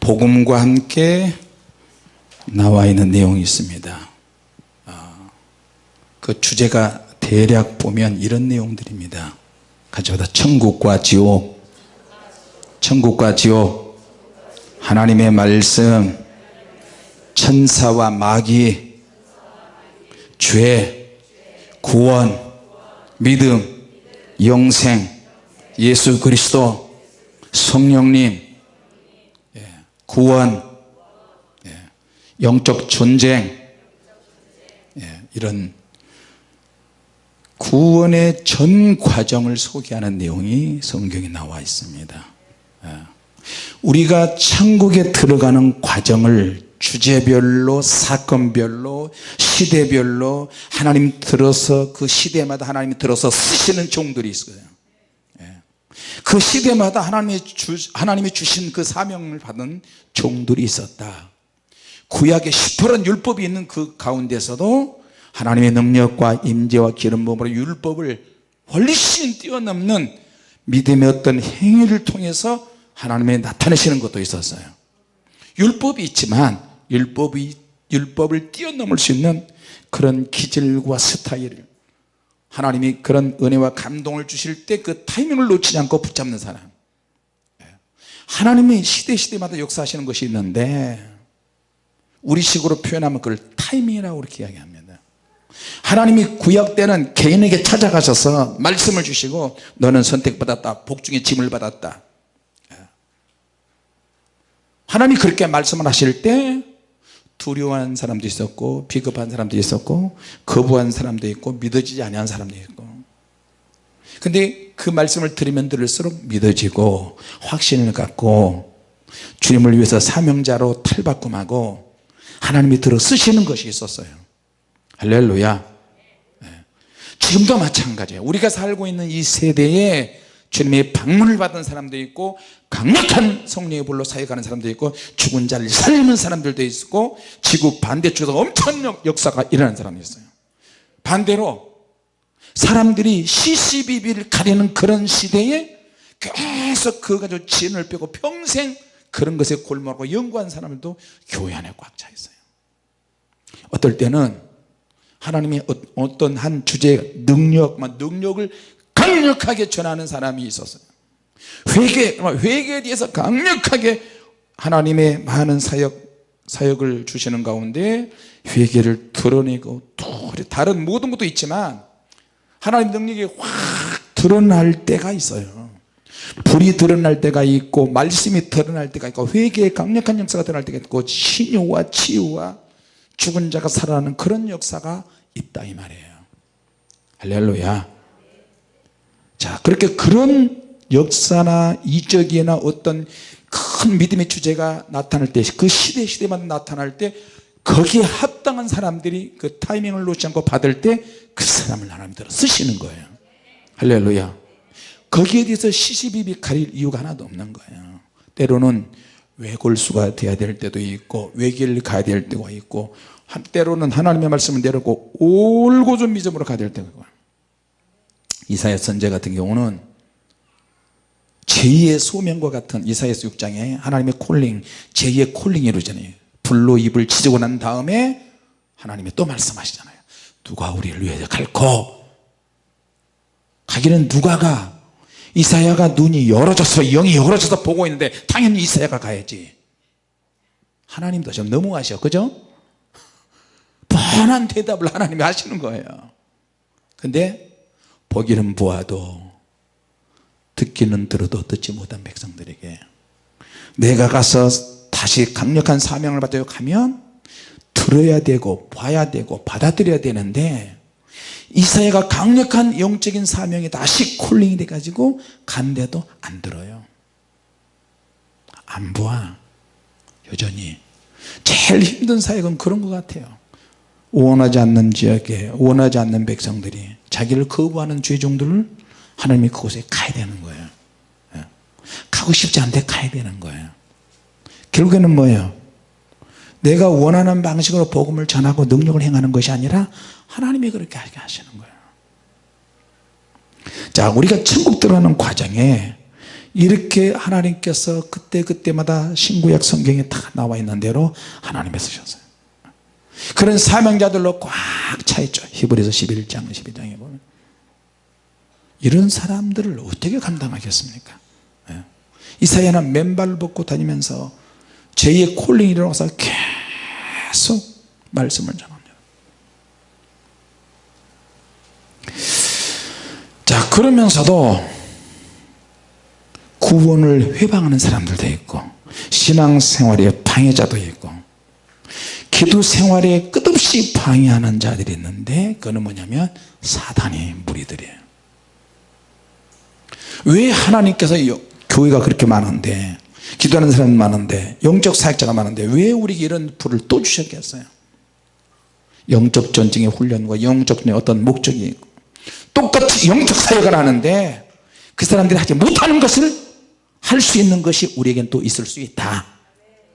복음과 함께 나와 있는 내용이 있습니다. 아, 그 주제가 대략 보면 이런 내용들입니다. 가져다 천국과 지옥 천국과 지옥 하나님의 말씀 천사와 마귀 죄 구원 믿음 영생 예수 그리스도 성령님 예, 구원 예, 영적 전쟁 예, 이런 구원의 전 과정을 소개하는 내용이 성경에 나와 있습니다. 우리가 천국에 들어가는 과정을 주제별로 사건별로 시대별로 하나님 들어서 그 시대마다 하나님이 들어서 쓰시는 종들이 있어요 그 시대마다 하나님이, 주, 하나님이 주신 그 사명을 받은 종들이 있었다. 구약의 시퍼런 율법이 있는 그 가운데서도 하나님의 능력과 임재와 기름 부음으로 율법을 훨씬 뛰어넘는 믿음의 어떤 행위를 통해서 하나님의 나타내시는 것도 있었어요. 율법이 있지만 율법이 율법을 뛰어넘을 수 있는 그런 기질과 스타일을 하나님이 그런 은혜와 감동을 주실 때 그 타이밍을 놓치지 않고 붙잡는 사람. 하나님이 시대시대마다 역사하시는 것이 있는데 우리 식으로 표현하면 그걸 타이밍이라고 그렇게 이야기합니다. 하나님이 구약 때는 개인에게 찾아가셔서 말씀을 주시고 너는 선택받았다 복중의 짐을 받았다. 하나님이 그렇게 말씀을 하실 때 두려워하는 사람도 있었고 비겁한 사람도 있었고 거부한 사람도 있고 믿어지지 아니한 사람도 있고. 근데 그 말씀을 들으면 들을수록 믿어지고 확신을 갖고 주님을 위해서 사명자로 탈바꿈하고 하나님이 들어 쓰시는 것이 있었어요. 할렐루야. 네. 지금도 마찬가지예요. 우리가 살고 있는 이 세대에 주님의 방문을 받은 사람도 있고 강력한 성령의 불로 사역하는 사람도 있고 죽은 자를 살리는 사람들도 있고 지구 반대쪽에서 엄청난 역사가 일어나는 사람이 있어요. 반대로 사람들이 시시비비를 가리는 그런 시대에 계속 그거 가지고 진을 빼고 평생 그런 것에 골몰하고 연구한 사람들도 교회 안에 꽉 차 있어요. 어떨 때는 하나님이 어, 어떤 한 주제 능력 능력을 강력하게 전하는 사람이 있었어요. 회개, 회개에 대해서 강력하게 하나님의 많은 사역, 사역을 주시는 가운데 회개를 드러내고 다른 모든 것도 있지만 하나님 능력이 확 드러날 때가 있어요. 불이 드러날 때가 있고 말씀이 드러날 때가 있고 회개의 강력한 역사가 드러날 때가 있고 신유와 치유와 죽은 자가 살아나는 그런 역사가 있다 이 말이에요. 할렐루야 자 그렇게 그런 역사나 이적이나 어떤 큰 믿음의 주제가 나타날 때 그 시대 시대마다 나타날 때 거기에 합당한 사람들이 그 타이밍을 놓지 않고 받을 때 그 사람을 하나님대로 쓰시는 거예요. 할렐루야. 거기에 대해서 시시비비 가릴 이유가 하나도 없는 거예요. 때로는 외골수가 돼야 될 때도 있고 외길 가야 될 때가 있고 때로는 하나님의 말씀을 내려고 올고좀 믿음으로 가야 될 때가 있고 이사야 선제 같은 경우는 제2의 소명과 같은 이사야서 6장에 하나님의 콜링 제2의 콜링이 이루어지잖아요 불로 입을 치고 난 다음에 하나님이 또 말씀하시잖아요. 누가 우리를 위해 갈고? 가기는 누가 가? 이사야가 눈이 열어져서 영이 열어져서 보고 있는데 당연히 이사야가 가야지. 하나님도 좀 너무하셔. 그죠? 뻔한 대답을 하나님이 하시는 거예요. 근데 보기는 보아도 듣기는 들어도 듣지 못한 백성들에게 내가 가서 다시 강력한 사명을 받아 가면 들어야 되고 봐야 되고 받아들여야 되는데 이사야가 강력한 영적인 사명이 다시 콜링이 돼 가지고 간데도 안 들어요. 안 보아. 여전히. 제일 힘든 사역은 그런 것 같아요. 원하지 않는 지역에 원하지 않는 백성들이 자기를 거부하는 죄종들을 하나님이 그곳에 가야 되는 거예요. 예. 가고 싶지 않은데 가야 되는 거예요. 결국에는 뭐예요? 내가 원하는 방식으로 복음을 전하고 능력을 행하는 것이 아니라 하나님이 그렇게 하시는 거예요. 자 우리가 천국 들어가는 과정에 이렇게 하나님께서 그때그때마다 신구약 성경에 다 나와 있는 대로 하나님이 쓰셨어요 그런 사명자들로 꽉 차있죠. 히브리서 11장 12장에 보면. 이런 사람들을 어떻게 감당하겠습니까? 예. 이사야는 맨발 벗고 다니면서 제2의 콜링이 일어나서 계속 말씀을 전합니다. 자 그러면서도 구원을 회방하는 사람들도 있고 신앙생활에 방해자도 있고 기도 생활에 끝없이 방해하는 자들이 있는데 그는 뭐냐면 사단의 무리들이에요. 왜 하나님께서 교회가 그렇게 많은데 기도하는 사람이 많은데 영적 사역자가 많은데 왜 우리에게 이런 불을 또 주셨겠어요? 영적 전쟁의 훈련과 영적 어떤 목적이 있고 똑같이 영적 사역을 하는데 그 사람들이 하지 못하는 것을 할 수 있는 것이 우리에겐 또 있을 수 있다.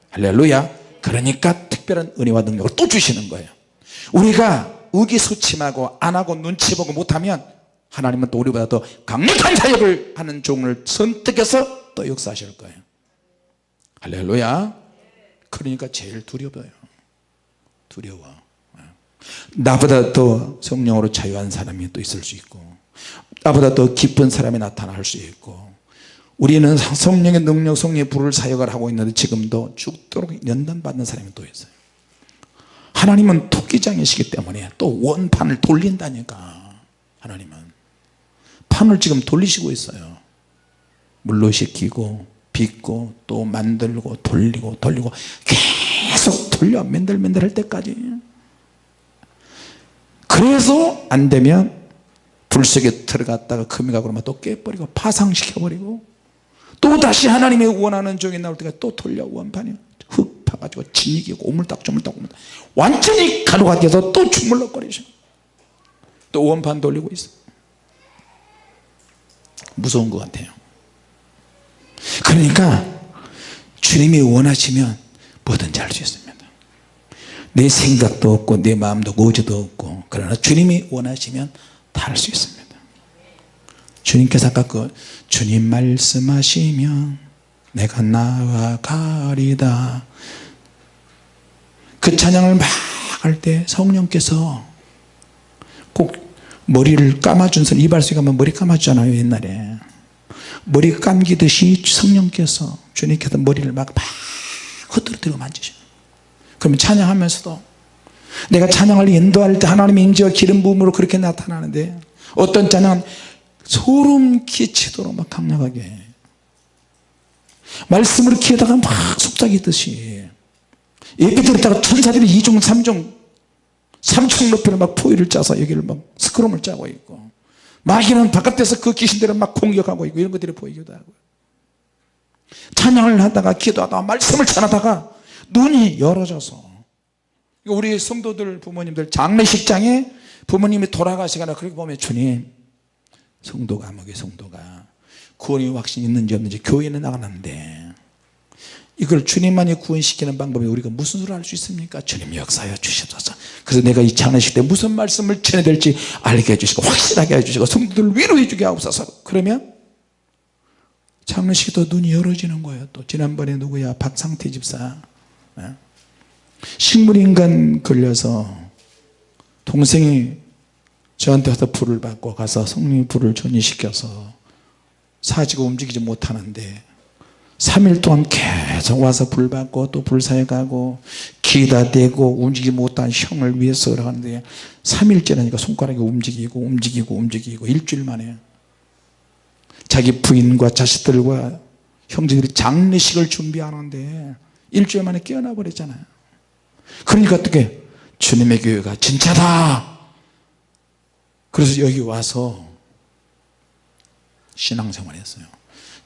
할렐루야. 그러니까 특별한 은혜와 능력을 또 주시는 거예요. 우리가 의기소침하고 안하고 눈치 보고 못하면 하나님은 또 우리보다 더 강력한 사역을 하는 종을 선택해서 또 역사하실 거예요. 할렐루야. 그러니까 제일 두려워요. 두려워. 나보다 더 성령으로 자유한 사람이 또 있을 수 있고 나보다 더 기쁜 사람이 나타날 수 있고 우리는 성령의 능력 성령의 불을 사역을 하고 있는데 지금도 죽도록 연단받는 사람이 또 있어요. 하나님은 토끼장이시기 때문에 또 원판을 돌린다니까 하나님은. 판을 지금 돌리시고 있어요. 물로 식히고 빚고 또 만들고 돌리고 돌리고 계속 돌려 맨들맨들 할 때까지. 그래서 안 되면 불 속에 들어갔다가 금이 가고 그러면 또 깨버리고 파상시켜버리고 또 다시 하나님의 원하는 종이 나올 때가 또 돌려 원판이. 흙 파가지고 진이기고 오물딱 조물딱 오물딱. 완전히 가루가 돼서 또 주물럭거리죠. 또 원판 돌리고 있어. 무서운 것 같아요. 그러니까 주님이 원하시면 뭐든지 할 수 있습니다. 내 생각도 없고 내 마음도 고지도 없고 그러나 주님이 원하시면 다 할 수 있습니다. 주님께서 아까 그 주님 말씀하시면 내가 나아가리다. 그 찬양을 막 할 때 성령께서 꼭 머리를 감아준 선 이발소에 가면 머리 감아주잖아요 옛날에. 머리 감기듯이 성령께서 주님께서 머리를 막, 막 흐트러뜨리고 만지셔 그러면 찬양하면서도 내가 찬양을 인도할 때 하나님의 임재와 기름 부음으로 그렇게 나타나는데 어떤 찬양은 소름 끼치도록 막 강력하게. 말씀으로 기에다가 막 속삭이듯이. 예배 드렸다가 천사들이 2종 3종 3층 높이로 막 포위를 짜서 여기를 막 스크럼을 짜고 있고 마귀는 바깥에서 그 귀신들을 막 공격하고 있고 이런 것들이 보이기도 하고. 찬양을 하다가 기도하다가 말씀을 전하다가 눈이 열어져서 우리 성도들 부모님들 장례식장에 부모님이 돌아가시거나 그렇게 보면 주님 성도가 목의 성도가 구원의 확신이 있는지 없는지 교회는 나가는데 이걸 주님만이 구원시키는 방법이 우리가 무슨 소리를 할수 있습니까? 주님 역사하여 주시옵소서. 그래서 내가 이 장례식 때 무슨 말씀을 전해야 될지 알게 해주시고 확실하게 해주시고 성도들 위로해 주게 하옵소서. 그러면 장례식도 눈이 열어지는 거예요. 또 지난번에 누구야? 박상태 집사. 네? 식물인간 걸려서 동생이 저한테 와서 불을 받고 가서 성령의 불을 전이시켜서 사지고 움직이지 못하는데 3일 동안 계속 와서 불 받고 또 불사에 가고 기다 대고 움직이지 못한 형을 위해서 하는데 3일째라니까 손가락이 움직이고 움직이고 움직이고 일주일 만에 자기 부인과 자식들과 형제들이 장례식을 준비하는데 일주일 만에 깨어나 버렸잖아요. 그러니까 어떻게? 주님의 교회가 진짜다 그래서 여기 와서 신앙생활 했어요.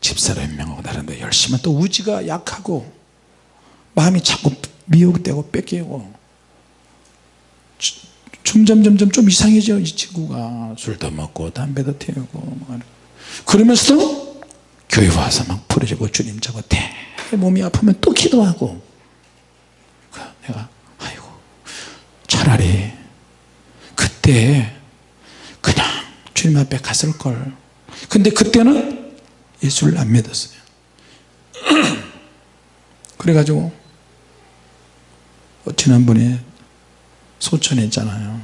집사람 명하고 다른데 열심히 또 우지가 약하고 마음이 자꾸 미혹되고 뺏기고 점점 점점 좀 이상해져 이 친구가. 술도 먹고 담배도 태우고 그러면서도 교회 와서 막 부러지고 주님 저거 대. 몸이 아프면 또 기도하고. 내가 아이고 차라리 그때 주님 앞에 갔을 걸. 근데 그때는 예수를 안 믿었어요. 그래가지고 어, 지난번에 소천에 있잖아요.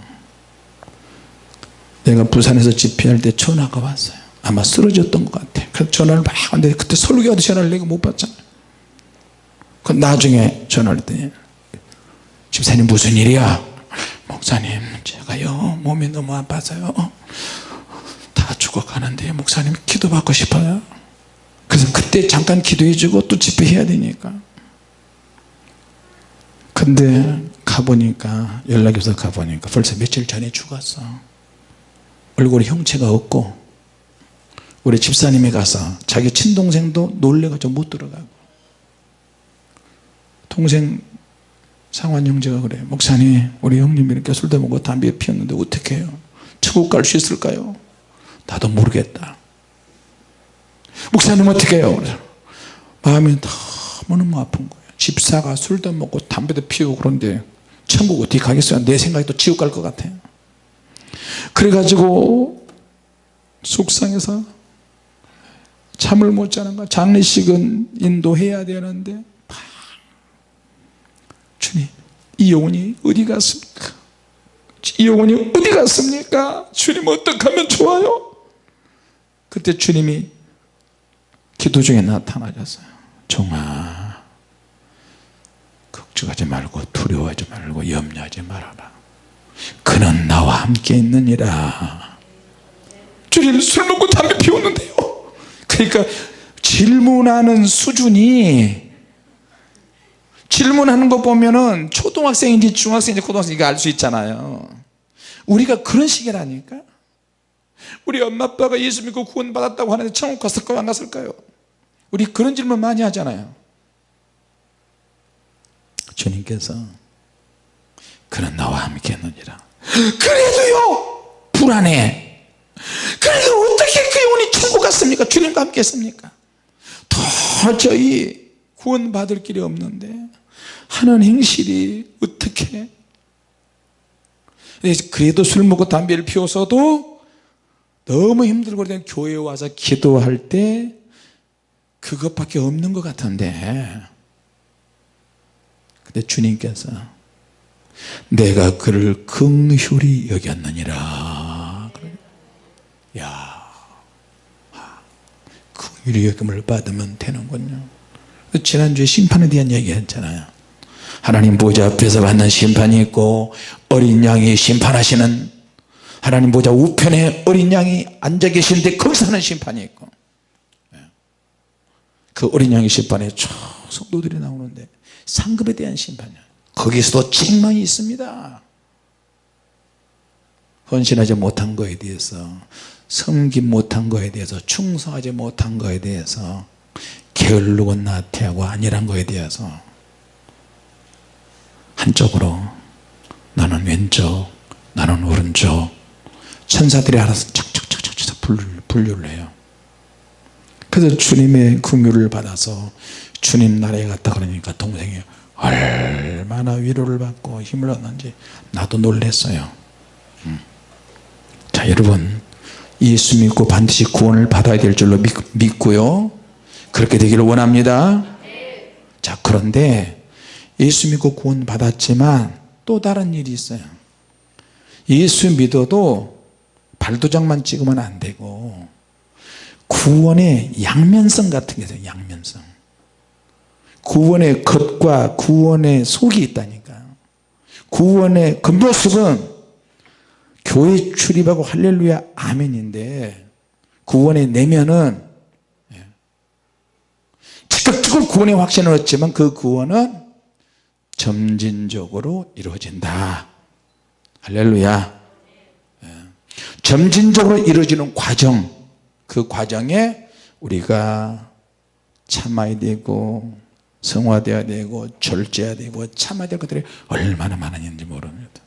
내가 부산에서 집회할 때 전화가 왔어요. 아마 쓰러졌던 것 같아. 그래서 전화를 막 하는데 그때 설교하도 전화를 내가 못 받잖아요. 그 나중에 전화를 했더니 집사님 무슨 일이야? 목사님 제가요 몸이 너무 아파서요 다 죽어가는데 목사님 기도받고 싶어요? 그래서 그때 잠깐 기도해주고 또 집회해야 되니까. 근데 가보니까 연락이 없어 가보니까 벌써 며칠 전에 죽었어. 얼굴에 형체가 없고 우리 집사님이 가서 자기 친동생도 놀래가지고 못 들어가고. 동생 상환 형제가 그래. 목사님 우리 형님 이렇게 술도 먹고 담배 피웠는데 어떻게 해요? 천국 갈 수 있을까요 나도 모르겠다. 목사님 어떻게 해요 마음이 너무너무 아픈 거예요. 집사가 술도 먹고 담배도 피우고 그런데 천국 어떻게 가겠어요? 내 생각에 또 지옥 갈 것 같아요 그래가지고 속상해서 잠을 못 자는 거야. 장례식은 인도해야 되는데 주님 이 영혼이 어디 갔습니까? 이 영혼이 어디 갔습니까? 주님 어떻게 하면 좋아요 그때 주님이 기도 중에 나타나셨어요. 종아 걱정하지 말고 두려워하지 말고 염려하지 말아라. 그는 나와 함께 있느니라. 주님 술 먹고 담배 피웠는데요. 그러니까 질문하는 수준이 질문하는 거 보면은 초등학생인지 중학생인지 고등학생인지 알 수 있잖아요. 우리가 그런 식이라니까 우리 엄마 아빠가 예수 믿고 구원 받았다고 하는데 천국 갔을까요 안 갔을까요? 우리 그런 질문 많이 하잖아요. 주님께서 그는 나와 함께 했느니라. 그래도요 불안해. 그래도 어떻게 그 영혼이 천국 갔습니까? 주님과 함께 했습니까? 도저히 구원 받을 길이 없는데 하는 행실이 어떻게? 그래도 술 먹고 담배를 피워서도 너무 힘들고 그냥 교회에 와서 기도할 때 그것밖에 없는 것 같은데. 근데 주님께서 내가 그를 긍휼히 여겼느니라. 야 긍휼히 여김을 받으면 되는군요. 지난주에 심판에 대한 얘기 했잖아요. 하나님 보좌 앞에서 받는 심판이 있고 어린 양이 심판하시는 하나님 보좌 우편에 어린 양이 앉아 계시는데 거기서 하는 심판이 있고. 그 어린 양의 심판에 저 성도들이 나오는데 상급에 대한 심판이야. 거기서도 책망이 있습니다. 헌신하지 못한 거에 대해서 섬김 못한 거에 대해서 충성하지 못한 거에 대해서 게을르고 나태하고 아니란 거에 대해서 한쪽으로 나는 왼쪽 나는 오른쪽 천사들이 알아서 착착착착착 분류를 해요. 그래서 주님의 긍휼을 받아서 주님 나라에 갔다 그러니까 동생이 얼마나 위로를 받고 힘을 얻는지 나도 놀랬어요. 음. 자 여러분 예수 믿고 반드시 구원을 받아야 될 줄로 믿, 고요. 그렇게 되기를 원합니다. 자 그런데 예수 믿고 구원 받았지만 또 다른 일이 있어요. 예수 믿어도 발도장만 찍으면 안 되고 구원의 양면성 같은 게 있어요 양면성 구원의 겉과 구원의 속이 있다니까 구원의 겉모습은 교회 출입하고 할렐루야 아멘인데 구원의 내면은 예. 즉각적으로 구원의 확신을 얻지만 그 구원은 점진적으로 이루어진다 할렐루야 예. 점진적으로 이루어지는 과정 그 과정에 우리가 참아야 되고 성화되어야 되고 절제해야 되고 참아야 될 것들이 얼마나 많은지 모릅니다.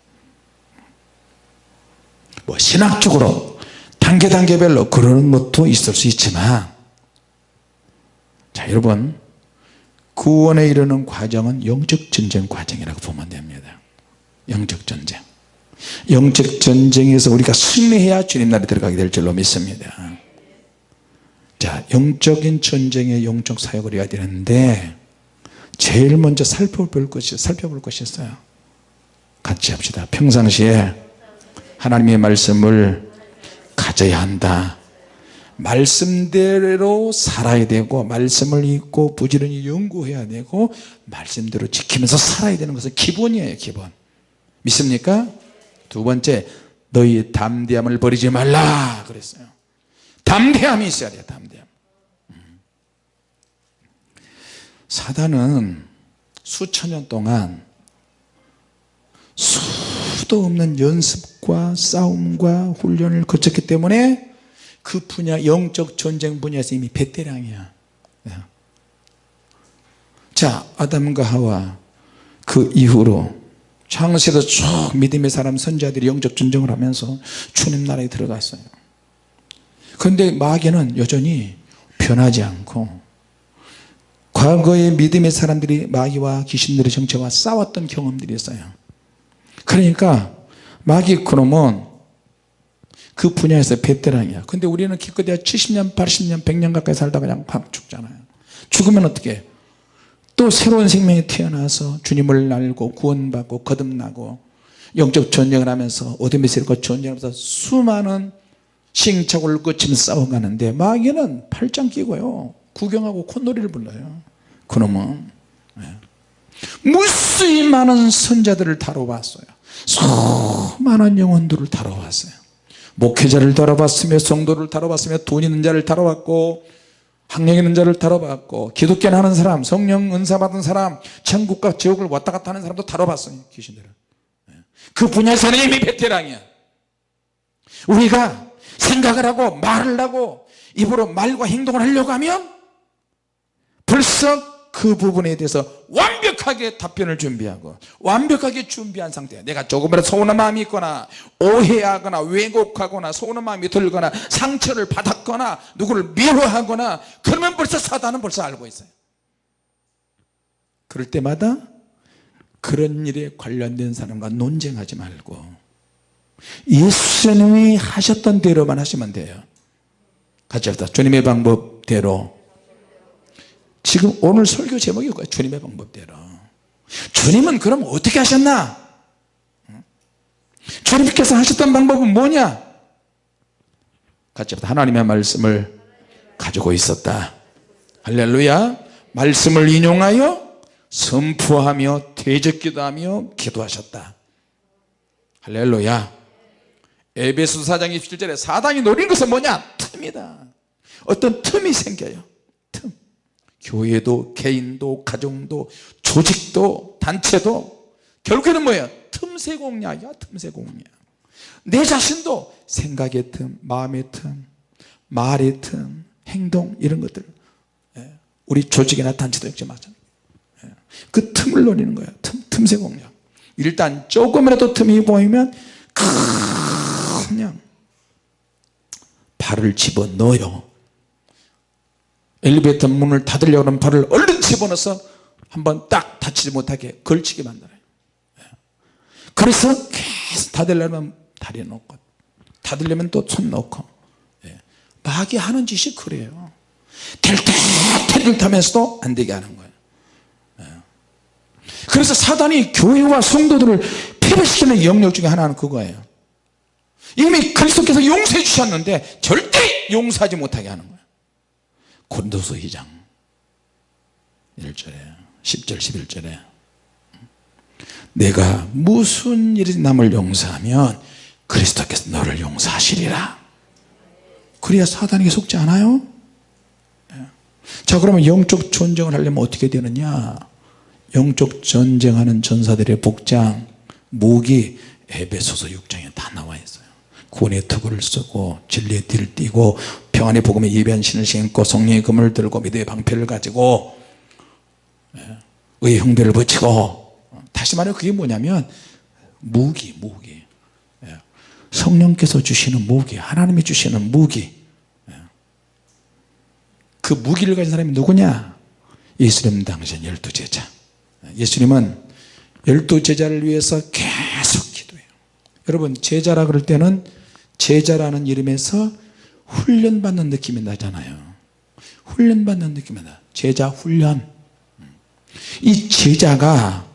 뭐 신학적으로 단계 단계별로 그러는 것도 있을 수 있지만 자 여러분 구원에 이르는 과정은 영적 전쟁 과정이라고 보면 됩니다. 영적 전쟁 영적 전쟁에서 우리가 승리해야 주님 나라에 들어가게 될 줄로 믿습니다. 자 영적인 전쟁에 영적 사역을 해야 되는데 제일 먼저 살펴볼 것이 살펴볼 것이 있어요. 같이 합시다. 평상시에 하나님의 말씀을 가져야 한다. 말씀대로 살아야 되고 말씀을 읽고 부지런히 연구해야 되고 말씀대로 지키면서 살아야 되는 것은 기본이에요 기본. 믿습니까? 두 번째 너희 담대함을 버리지 말라 그랬어요 담대함이 있어야 돼요 담대함 음. 사단은 수천 년 동안 수도 없는 연습과 싸움과 훈련을 거쳤기 때문에 그 분야 영적 전쟁 분야에서 이미 베테랑이야 예. 자 아담과 하와 그 이후로 창세에서 쭉 믿음의 사람 선자들이 영적 전쟁을 하면서 주님 나라에 들어갔어요. 그런데 마귀는 여전히 변하지 않고 과거의 믿음의 사람들이 마귀와 귀신들의 정체와 싸웠던 경험들이 있어요. 그러니까 마귀 그놈은 그 분야에서 베테랑이야. 근데 우리는 기껏해야 70년 80년 100년 가까이 살다 그냥 팍 죽잖아요. 죽으면 어떻게 또 새로운 생명이 태어나서 주님을 알고 구원받고 거듭나고 영적 전쟁을 하면서 어둠에서 이렇게 전쟁하면서 수많은 시행착오를 거치면서 싸워가는데 마귀는 팔짱 끼고요. 구경하고 콧노리를 불러요. 그놈은. 네. 무수히 많은 선자들을 다뤄봤어요. 수많은 영혼들을 다뤄봤어요. 목회자를 다뤄봤으며 성도를 다뤄봤으며 돈 있는 자를 다뤄봤고 학력 있는 자를 다뤄봤고 기독교 하는 사람 성령 은사 받은 사람 천국과 지옥을 왔다 갔다 하는 사람도 다뤄봤어요 귀신들은 그 분야에서는 이미 베테랑이야. 우리가 생각을 하고 말을 하고 입으로 말과 행동을 하려고 하면 벌써 그 부분에 대해서 완벽하게 답변을 준비하고 완벽하게 준비한 상태야. 내가 조금이라도 서운한 마음이 있거나 오해하거나 왜곡하거나 서운한 마음이 들거나 상처를 받았거나 누구를 미워하거나 그러면 벌써 사단은 벌써 알고 있어요. 그럴 때마다 그런 일에 관련된 사람과 논쟁하지 말고 예수님이 하셨던 대로만 하시면 돼요. 같이 합시다. 주님의 방법대로 지금 오늘 설교 제목이 뭐예요 주님의 방법대로. 주님은 그럼 어떻게 하셨나? 주님께서 하셨던 방법은 뭐냐? 같이 하나님의 말씀을 가지고 있었다. 할렐루야. 말씀을 인용하여 선포하며 대적기도하며 기도하셨다. 할렐루야. 에베소 4장 27절에 사단이 노린 것은 뭐냐? 틈이다. 어떤 틈이 생겨요. 틈 교회도 개인도 가정도 조직도 단체도 결국에는 뭐예요 틈새 공략이야 틈새 공략. 내 자신도 생각의 틈 마음의 틈 말의 틈 행동 이런 것들. 예. 우리 조직이나 단체도 역시 마찬가지. 예. 그 틈을 노리는 거예요 틈, 틈새 공략. 일단 조금이라도 틈이 보이면 그냥 발을 집어넣어요 엘리베이터 문을 닫으려고 하면 발을 얼른 집어넣어서 한번 딱 닫히지 못하게 걸치게 만들어요 예. 그래서 계속 닫으려면 다리 놓고 닫으려면 또 손 놓고 예. 마귀 하는 짓이 그래요 텔텔텔을 타면서도 안 되게 하는 거예요 예. 그래서 사단이 교회와 성도들을 패배시키는 영역 중에 하나는 그거예요 이미 그리스도께서 용서해 주셨는데 절대 용서하지 못하게 하는 거예요 고린도서 2장. 1절에 10절 11절에. 내가 무슨 일이 남을 용서하면 그리스도께서 너를 용서하시리라. 그래야 사단에게 속지 않아요? 예. 자 그러면 영적 전쟁을 하려면 어떻게 되느냐? 영적 전쟁하는 전사들의 복장 무기 에베소서 6장에 다 나와 있어요. 구원의 투구를 쓰고 진리의 띠를 띠고 평안의 복음의 예배한 신을 신고 성령의 금을 들고 믿음의 방패를 가지고 예, 의의 형배를 붙이고 다시 말해 그게 뭐냐면 무기 무기. 예, 성령께서 주시는 무기 하나님이 주시는 무기. 예. 그 무기를 가진 사람이 누구냐? 예수님 당신 열두 제자. 예수님은 열두 제자를 위해서 계속 기도해요. 여러분 제자라 그럴 때는 제자라는 이름에서 훈련받는 느낌이 나잖아요. 훈련받는 느낌이다 제자 훈련. 이 제자가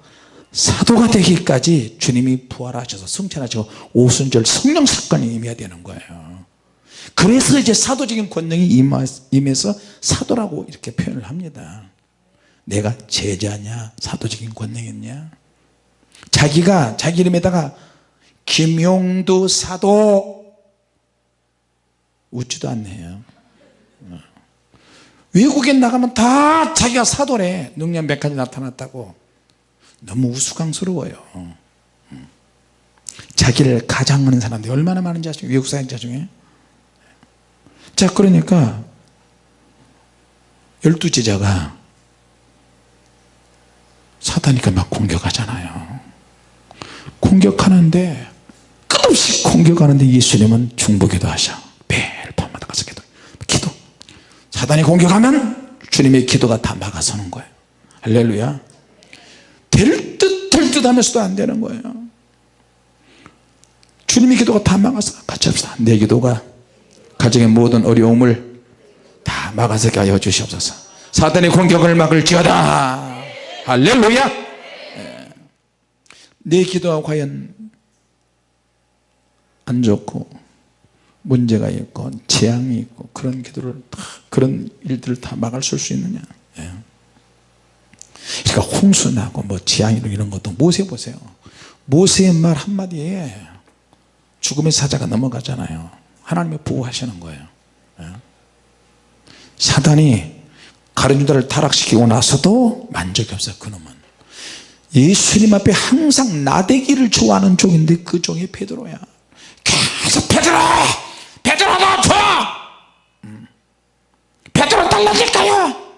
사도가 되기까지 주님이 부활하셔서 성찬하시고 오순절 성령 사건이 임해야 되는 거예요. 그래서 이제 사도적인 권능이 임해서 사도라고 이렇게 표현을 합니다. 내가 제자냐 사도적인 권능이 있냐? 자기가 자기 이름에다가 김용두 사도 웃지도 않네요. 외국에 나가면 다 자기가 사도래 능력 몇 가지 나타났다고 너무 우스꽝스러워요. 자기를 가장하는 사람들이 얼마나 많은지 아시죠? 외국 사역자 중에. 자 그러니까 열두 제자가 사다니까 막 공격하잖아요. 공격하는데 끝없이 공격하는데 예수님은 중보기도 하셔 매일 밤마다 가서 기도 기도 사단이 공격하면 주님의 기도가 다 막아서는 거예요. 할렐루야. 될 듯 될 듯 하면서도 안 되는 거예요. 주님의 기도가 다 막아서 같이 합시다. 내 기도가 가정의 모든 어려움을 다 막아서 하여 주시옵소서. 사단의 공격을 막을지어다. 할렐루야. 예. 내 기도가 과연 안 좋고 문제가 있고 재앙이 있고 그런 기도를 다 그런 일들을 다 막을 수 있느냐. 예. 그러니까 홍수 나고 뭐 재앙 이런 것도 모세 보세요. 모세의 말 한마디에 죽음의 사자가 넘어가잖아요. 하나님이 보호하시는 거예요. 예. 사단이 가룟유다를 타락시키고 나서도 만족이 없어요 그놈은. 예수님 앞에 항상 나대기를 좋아하는 종인데 그 종이 베드로야. 계속 베드로 베드로 너 줘! 음. 베드로 달라질까요?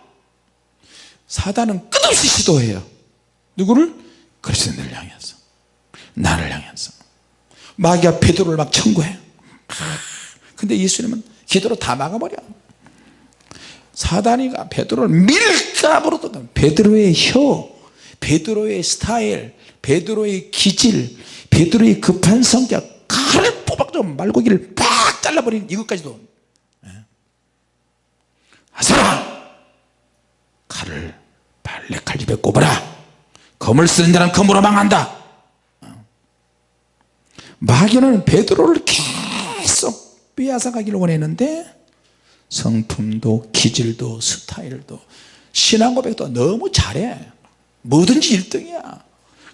사단은 끝없이 시도해요 누구를? 그리스도인을 향해서 나를 향해서 마귀가 베드로를 막 청구해 근데 예수님은 기도로 다 막아버려 사단이가 베드로를 밀가부로 또 베드로의 혀 베드로의 스타일 베드로의 기질 베드로의 급한 성격 칼을 뽑아서 말고기를 팍 잘라버리는 이것까지도. 아사라 칼을 발레칼 입에 꼽아라. 검을 쓰는 자는 검으로 망한다. 마귀는 베드로를 계속 빼앗아가기를 원했는데 성품도 기질도 스타일도 신앙 고백도 너무 잘해. 뭐든지 1등이야.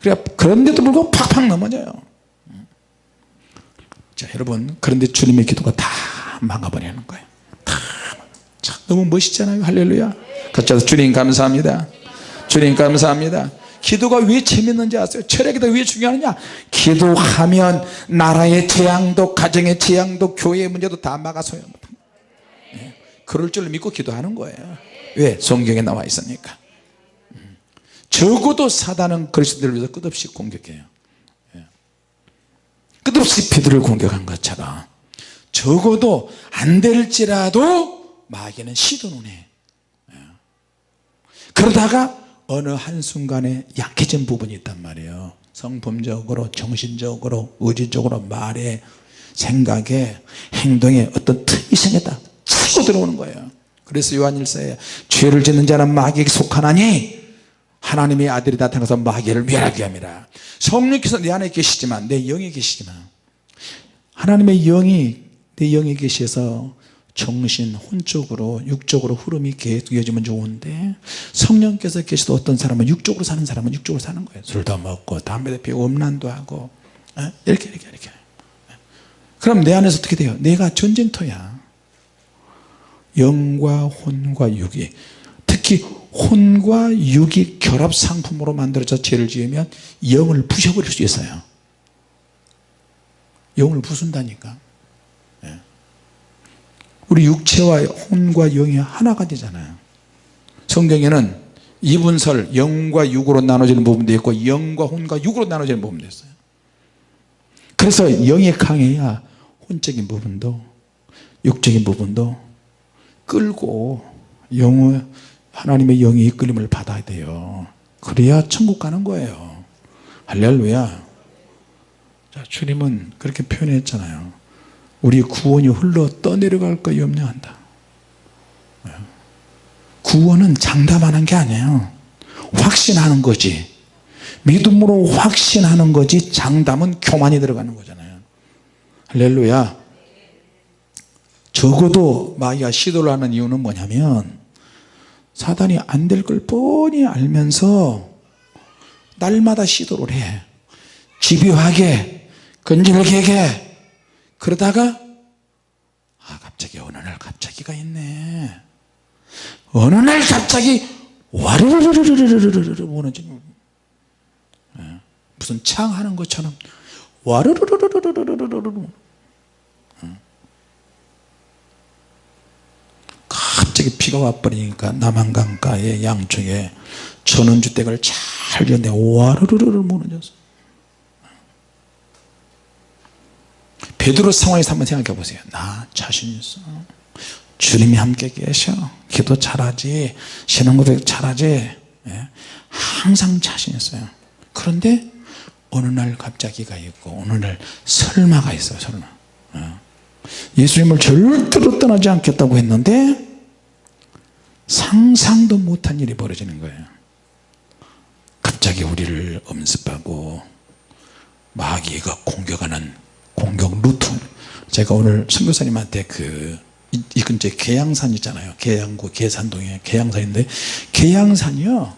그래 그런데도 불구하고 팍팍 넘어져요 자 여러분 그런데 주님의 기도가 다 막아버리는 거예요. 다 참, 너무 멋있잖아요. 할렐루야. 해서 주님 감사합니다. 주님 감사합니다. 기도가 왜 재밌는지 아세요? 철학기도 왜 중요하느냐? 기도하면 나라의 재앙도 가정의 재앙도 교회의 문제도 다 막아서요. 네. 그럴 줄 믿고 기도하는 거예요. 왜? 성경에 나와 있으니까. 음. 적어도 사단은 그리스도를 위해서 끝없이 공격해요. 예. 끝없이 베드를 공격한 것처럼 적어도 안 될지라도 마귀는 시도는 해. 예. 그러다가 어느 한순간에 약해진 부분이 있단 말이에요. 성품적으로 정신적으로 의지적으로 말에 생각에 행동에 어떤 틈이 생겼다. 치고 들어오는 거예요. 그래서 요한일서에 죄를 짓는 자는 마귀에게 속하나니 하나님의 아들이 나타나서 마귀를 멸하게 합니다. 성령께서 내 안에 계시지만 내 영에 계시지만 하나님의 영이 내 영에 계셔서 정신 혼적으로 육적으로 흐름이 계속 이어지면 좋은데 성령께서 계셔도 어떤 사람은 육적으로 사는 사람은 육적으로 사는 거예요. 술도 먹고 담배도 피우고 음란도 하고 어? 이렇게 이렇게 이렇게. 그럼 내 안에서 어떻게 돼요? 내가 전쟁터야. 영과 혼과 육이. 특히 혼과 육이 결합 상품으로 만들어져 죄를 지으면 영을 부셔버릴 수 있어요. 영을 부순다니까. 우리 육체와 혼과 영이 하나가 되잖아요. 성경에는 이분설 영과 육으로 나눠지는 부분도 있고 영과 혼과 육으로 나눠지는 부분도 있어요. 그래서 영이 강해야 혼적인 부분도 육적인 부분도 끌고 영의 하나님의 영이 이끌림을 받아야 돼요. 그래야 천국 가는 거예요. 할렐루야. 자 주님은 그렇게 표현했잖아요. 우리 구원이 흘러 떠내려갈까 염려한다. 예. 구원은 장담하는 게 아니에요. 확신하는 거지. 믿음으로 확신하는 거지 장담은 교만이 들어가는 거잖아요. 할렐루야. 적어도 마귀가 시도를 하는 이유는 뭐냐면 사단이 안 될 걸 뻔히 알면서 날마다 시도를 해. 집요하게 건질게게. 그러다가 아 갑자기 어느 날 갑자기가 있네. 어느 날 갑자기 와르르르르르르르르 무너지는 무슨 창 하는 것처럼 와르르르르르르르르 갑자기 비가 와버리니까 남한강가의 양쪽에 전원주택을 잘 지었는데 와르르르르 무너졌어 베드로 상황에서 한번 생각해 보세요. 나 자신 있어. 주님이 함께 계셔. 기도 잘하지. 신앙고백 잘하지. 예? 항상 자신 있어요. 그런데 어느 날 갑자기가 있고 어느 날 설마가 있어요 설마. 어. 예수님을 절대로 떠나지 않겠다고 했는데 상상도 못한 일이 벌어지는 거예요. 갑자기 우리를 엄습하고 마귀가 공격하는 공격 루트. 제가 오늘 선교사님한테 그 이, 이 근처에 계양산 있잖아요. 계양구 계산동에 계양산인데 계양산이요.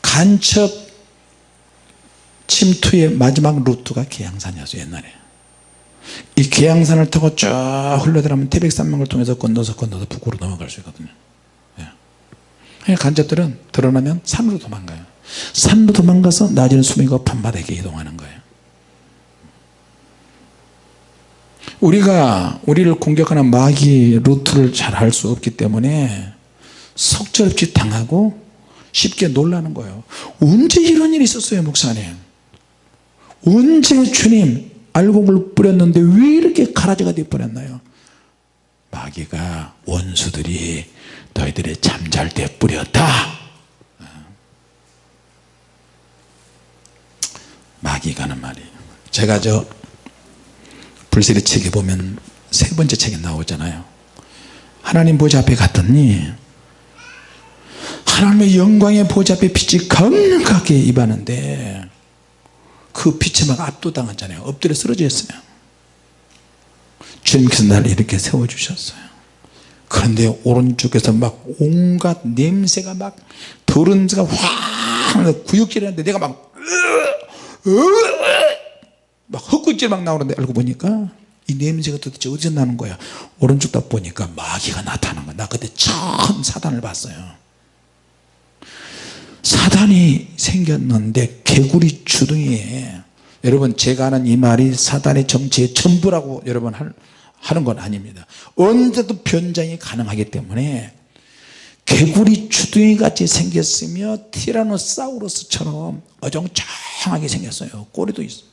간첩 침투의 마지막 루트가 계양산이었어요 옛날에. 이 계양산을 타고 쭉 흘러들어가면 태백산맥을 통해서 건너서 건너서 북으로 넘어갈 수 있거든요. 예. 간첩들은 드러나면 산으로 도망가요. 산으로 도망가서 낮에는 수미가 밤바닥에 이동하는 거예요. 우리가 우리를 공격하는 마귀 루트를 잘 알 수 없기 때문에 석절없이 당하고 쉽게 놀라는 거예요. 언제 이런 일이 있었어요 목사님? 언제 주님 알곡을 뿌렸는데 왜 이렇게 가라지가 되어버렸나요? 마귀가 원수들이 너희들의 잠잘 때 뿌렸다. 마귀가 하는 말이에요. 제가 저 불세리 책에 보면 세 번째 책에 나오잖아요. 하나님 보좌 앞에 갔더니 하나님의 영광의 보좌 앞에 빛이 강하게 입하는데 그 빛에 막 압도당하잖아요. 엎드려 쓰러져 있어요. 주님께서 나를 이렇게 세워주셨어요 그런데 오른쪽에서 막 온갖 냄새가 막 더러운 데가 확 구역질 하는데 내가 막, 막 헛구질 막 나오는데 알고 보니까 이 냄새가 도대체 어디서 나는 거야? 오른쪽 딱 보니까 마귀가 나타난 거야. 나 그때 처음 사단을 봤어요. 사단이 생겼는데 개구리 주둥이에 여러분 제가 하는 이 말이 사단의 정치의 전부라고 여러분 하는 건 아닙니다. 언제도 변장이 가능하기 때문에 개구리 주둥이 같이 생겼으며 티라노사우루스처럼 어정쩡하게 생겼어요. 꼬리도 있어.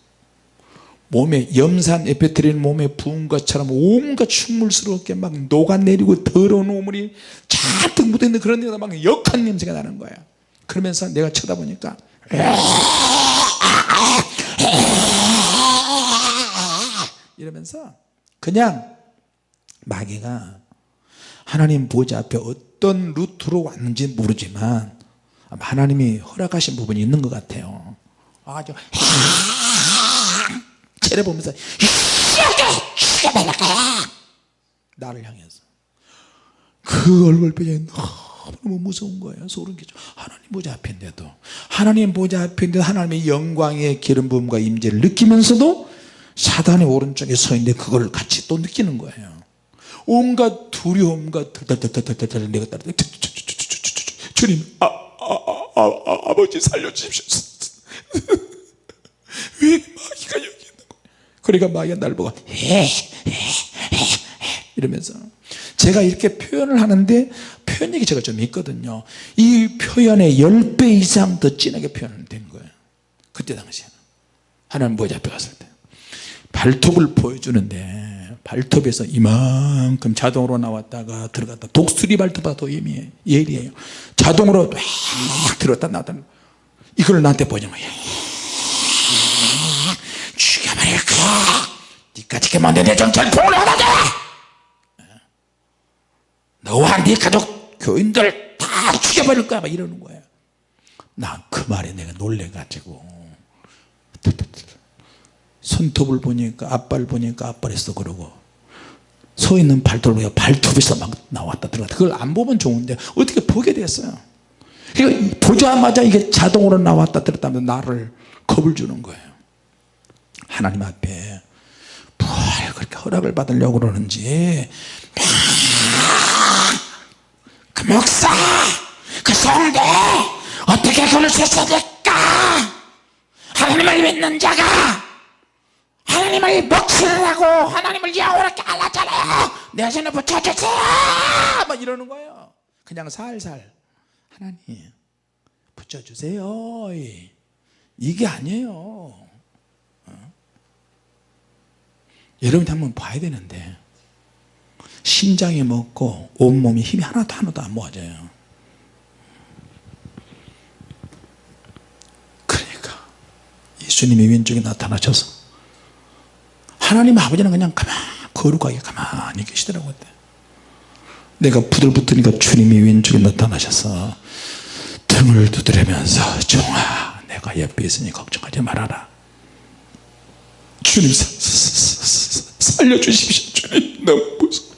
몸에 염산 에페트린 몸에 부은 것처럼 온갖 충물스럽게 막 녹아내리고 더러운 오물이 잔뜩 묻어있는 그런 데가 막 역한 냄새가 나는 거야. 그러면서 내가 쳐다보니까 이러면서 그냥 마귀가 하나님 보좌 앞에 어떤 루트로 왔는지 모르지만 하나님이 허락하신 부분이 있는 것 같아요. 아주 째려보면서 죽여달라 나를 향해서. 그 얼굴 표정이 너무 무서운 거예요. 소름 끼쳐. 하나님 보좌 앞인데도 하나님 보좌 앞인데도 하나님의 영광의 기름 부음과 임재를 느끼면서도 사단의 오른쪽에 서 있는데 그걸 같이 또 느끼는 거예요. 온갖 두려움과 달달달달달 내가 따라 주님 아, 아, 아, 아, 아버지 살려주십시오. 왜 마귀가 여기 있는 거야? 그러니까 마귀가 날 보고 이러면서. 제가 이렇게 표현을 하는데 표현력이 제가 좀 있거든요. 이 표현의 10배 이상 더 진하게 표현된 거예요. 그때 당시에는. 하나님 보좌 앞에 갔을 때 발톱을 보여주는데 발톱에서 이만큼 자동으로 나왔다가 들어갔다. 독수리 발톱보다 더 예민해요 예리해요. 자동으로 막 들었다 나왔다. 이걸 나한테 보여준 거야 죽여버릴까 니까지 만든 내 정체를 폭로하다 너와 네 가족 교인들 막 죽여버릴 거야 막 이러는 거예요 난 그 말에 내가 놀래가지고 손톱을 보니까 앞발 보니까 앞발에서 그러고. 서 있는 발톱을 보니까 발톱에서 막 나왔다 들어갔다. 그걸 안 보면 좋은데 어떻게 보게 됐어요? 그러니까 보자마자 이게 자동으로 나왔다 들었다면 나를 겁을 주는 거예요. 하나님 앞에 뭘 그렇게 허락을 받으려고 그러는지 그 목사 그 성대 어떻게 그럴 수 있습니까? 하나님을 믿는 자가 하나님을 하고 하나님을 여호와께 알았잖아요 내 손에 붙여주세요. 막 이러는 거예요. 그냥 살살. 하나님 붙여주세요. 이게 아니에요. 어? 여러분이 한번 봐야 되는데. 심장이 먹고 온몸이 힘이 하나도 하나도 안 모아져요. 그러니까 예수님이 왼쪽에 나타나셔서 하나님 아버지는 그냥 가만 거룩하게 가만히 계시더라고요 내가 부들붙으니까 주님이 왼쪽에 나타나셔서 등을 두드리면서 종아 내가 옆에 있으니 걱정하지 말아라. 주님 살려주십시오 주님. 너무 무서워.